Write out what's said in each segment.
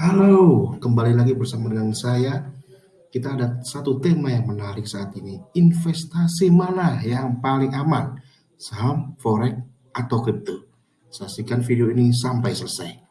Halo, kembali lagi bersama dengan saya. Kita ada satu tema yang menarik saat ini. Investasi mana yang paling aman? Saham, forex, atau kripto? Saksikan video ini sampai selesai.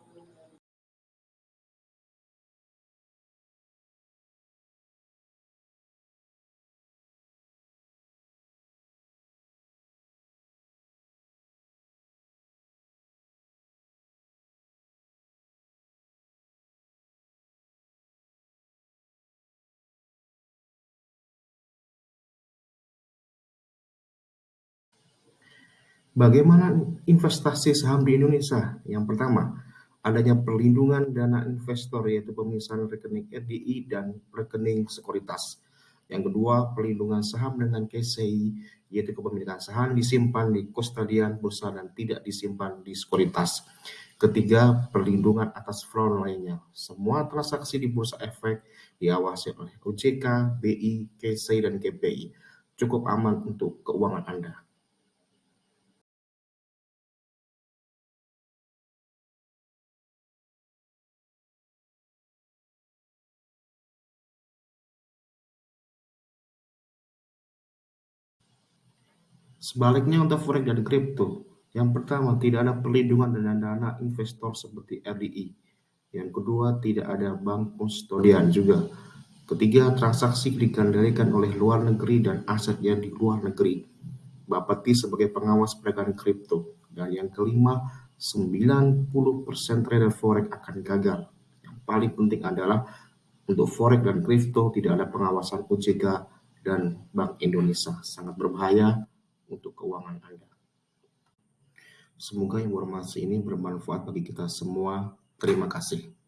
Bagaimana investasi saham di Indonesia? Yang pertama, adanya perlindungan dana investor yaitu pemisahan rekening RDI dan rekening sekuritas. Yang kedua, perlindungan saham dengan KCI yaitu kepemilikan saham disimpan di kustodian bursa dan tidak disimpan di sekuritas. Ketiga, perlindungan atas fraud lainnya. Semua transaksi di bursa efek diawasi oleh OJK, BI, KCI, dan KPI. Cukup aman untuk keuangan Anda. Sebaliknya untuk forex dan kripto, yang pertama tidak ada perlindungan dan dana investor seperti RDI. Yang kedua tidak ada bank kustodian juga. Ketiga, transaksi dikendalikan oleh luar negeri dan asetnya di luar negeri. Bapeti sebagai pengawas pedagang kripto. Dan yang kelima, 90% trader forex akan gagal. Yang paling penting adalah untuk forex dan kripto tidak ada pengawasan OJK dan Bank Indonesia. Sangat berbahaya untuk keuangan Anda. Semoga informasi ini bermanfaat bagi kita semua. Terima kasih.